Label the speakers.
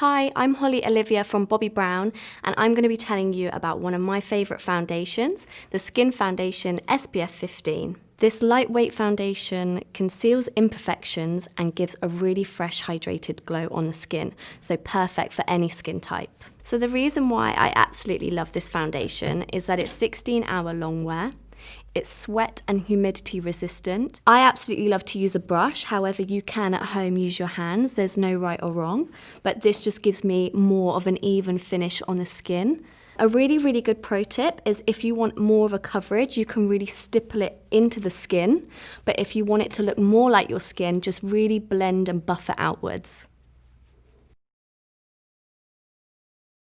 Speaker 1: Hi, I'm Holly Olivia from Bobbi Brown, and I'm going to be telling you about one of my favourite foundations, the Skin Foundation SPF 15. This lightweight foundation conceals imperfections and gives a really fresh hydrated glow on the skin, so perfect for any skin type. So the reason why I absolutely love this foundation is that it's 16 hour long wear, it's sweat and humidity resistant. I absolutely love to use a brush, however you can at home use your hands, there's no right or wrong, but this just gives me more of an even finish on the skin. A really, really good pro tip is if you want more of a coverage, you can really stipple it into the skin. But if you want it to look more like your skin, just really blend and buff it outwards.